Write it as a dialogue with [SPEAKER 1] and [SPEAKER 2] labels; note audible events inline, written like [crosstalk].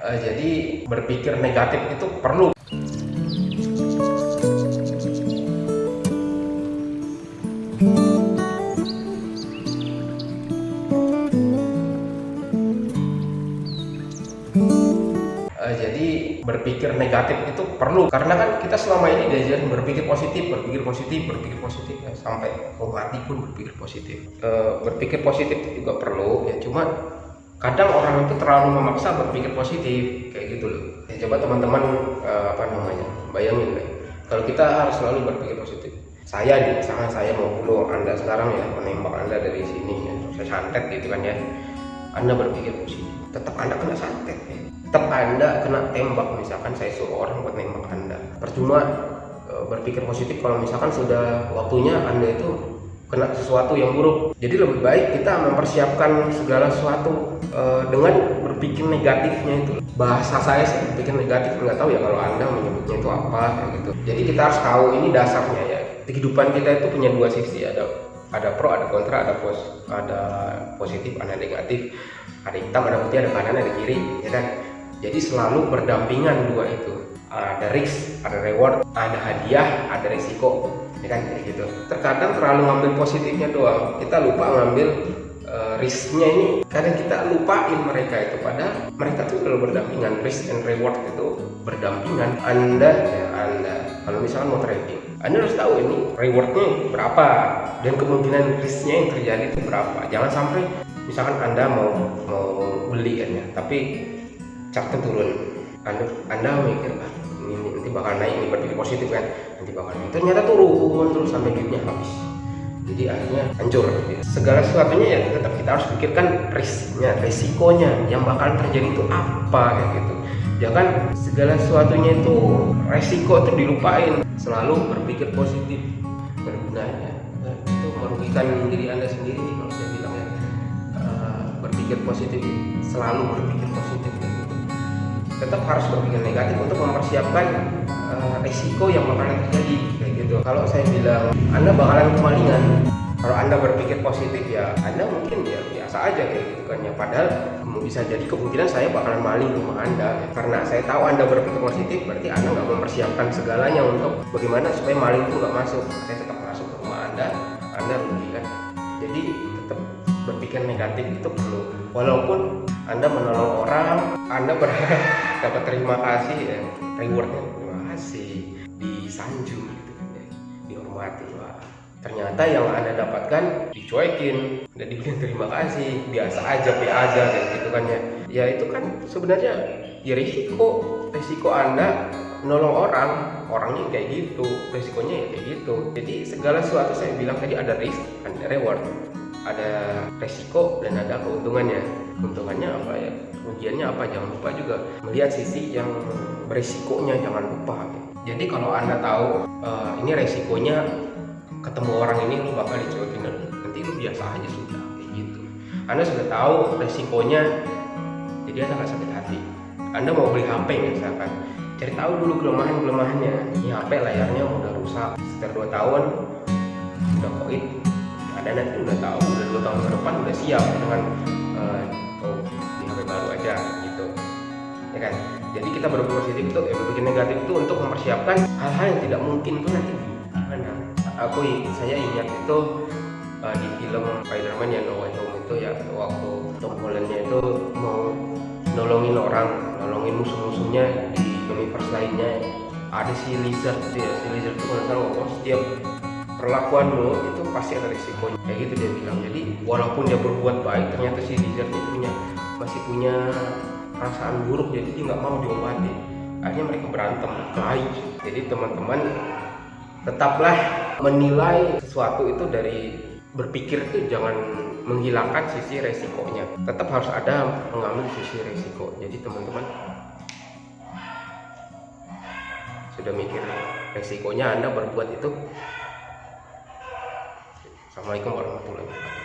[SPEAKER 1] Uh, jadi berpikir negatif itu perlu. Uh, jadi berpikir negatif itu perlu karena kan kita selama ini diajarin berpikir positif, berpikir positif, berpikir positif ya sampai mati pun berpikir positif. Uh, berpikir positif juga perlu ya cuma kadang orang itu terlalu memaksa berpikir positif kayak gitu loh. Ya coba teman-teman uh, apa namanya bayangin deh kalau kita harus selalu berpikir positif. Saya nih misalkan saya mau dulu anda sekarang ya menembak anda dari sini ya saya santet gitu kan ya. Anda berpikir positif, tetap anda kena santet ya tetap anda kena tembak misalkan saya suruh orang buat nembak anda percuma e, berpikir positif kalau misalkan sudah waktunya anda itu kena sesuatu yang buruk. Jadi lebih baik kita mempersiapkan segala sesuatu e, dengan berpikir negatifnya itu. Bahasa saya sih berpikir negatif nggak tahu ya kalau anda menyebutnya itu apa kayak gitu. Jadi kita harus tahu ini dasarnya ya. Kehidupan kita itu punya dua sisi ada ada pro ada kontra ada pos ada positif ada negatif. Ada hitam ada putih ada kanan ada kiri ya kan? Jadi selalu berdampingan dua itu. Ada risk ada reward ada hadiah ada risiko ya kan kayak gitu. Terkadang terlalu ngambil positifnya doang. Kita lupa ngambil uh, risknya ini. Kadang kita lupain mereka itu. Padahal mereka tuh selalu berdampingan. Risk and reward itu berdampingan. Anda ya anda. Kalau misalnya mau trading anda harus tahu ini rewardnya berapa. Dan kemungkinan risknya yang terjadi itu berapa. Jangan sampai misalkan anda mau mau beli kan ya. Tapi chartnya turun. Anda anda mikir ah, ini nanti bakal naik ini berpikir positif kan? Nanti bakal naik. Ternyata turun terus sampai duitnya habis. Jadi akhirnya hancur. Segala sesuatunya ya tetap kita harus pikirkan risknya risikonya yang bakal terjadi itu apa kayak gitu. Ya kan? Segala sesuatunya itu resiko itu dilupain. Selalu berpikir positif. Bergunanya nah, itu merugikan diri anda sendiri kalau saya bilang ya. Uh, berpikir positif. Selalu berpikir positif tetap harus berpikir negatif untuk mempersiapkan uh, risiko yang bakalan terjadi kayak gitu. Kalau saya bilang anda bakalan kemalingan. Kalau anda berpikir positif ya anda mungkin ya biasa aja kayak gitu kan ya. Padahal bisa jadi kemungkinan saya bakalan maling rumah anda ya. karena saya tahu anda berpikir positif berarti anda nggak mempersiapkan segalanya untuk bagaimana supaya maling itu nggak masuk. Saya tetap masuk ke rumah anda berpikir negatif itu perlu. Walaupun anda menolong orang anda berharap [laughs] dapat terima kasih ya. Rewardnya terima kasih. Disanjung gitu kan ya. Dihormati wah. Ternyata yang anda dapatkan dicuekin dan dibilang terima kasih. Biasa aja be aja kayak gitu kan ya. Ya itu kan sebenarnya ya risiko. Risiko anda menolong orang orangnya kayak gitu. Risikonya ya kayak gitu. Jadi segala sesuatu saya bilang tadi ada risk ada reward ada resiko dan ada keuntungannya keuntungannya apa ya? Kerugiannya apa? Jangan lupa juga melihat sisi yang berisikonya jangan lupa. Jadi kalau anda tahu uh, ini resikonya ketemu orang ini lu bakal dicuekin. Nanti lu biasa aja sudah kayak gitu. Anda sudah tahu resikonya jadi anda nggak sakit hati. Anda mau beli HP misalkan cari tahu dulu kelemahan kelemahannya ini HP layarnya udah rusak sekitar 2 tahun udah koit ada nanti udah tahu udah dua tahun ke depan udah siap dengan uh, oh di HP baru aja gitu. Ya kan? Jadi kita berpikir positif itu ya berpikir negatif itu untuk mempersiapkan hal-hal yang tidak mungkin tuh nanti gimana aku saya ingat itu uh, di film Spider-Man yang No Way Home itu ya waktu Tom Hollandnya itu mau nolongin orang nolongin musuh-musuhnya di universe lainnya. Ada si Lizard ya si Lizard itu kalau setiap perlakuanmu itu pasti ada risikonya. Kayak gitu dia bilang. Jadi walaupun dia berbuat baik ternyata si Lizard itu punya masih punya perasaan buruk. Jadi dia nggak mau diobati akhirnya mereka berantem. Kelahi jadi teman-teman tetaplah menilai sesuatu itu dari berpikir itu. Jangan menghilangkan sisi resikonya. Tetap harus ada mengambil sisi resiko. Jadi teman-teman sudah mikir resikonya anda berbuat itu Assalamualaikum warahmatullahi wabarakatuh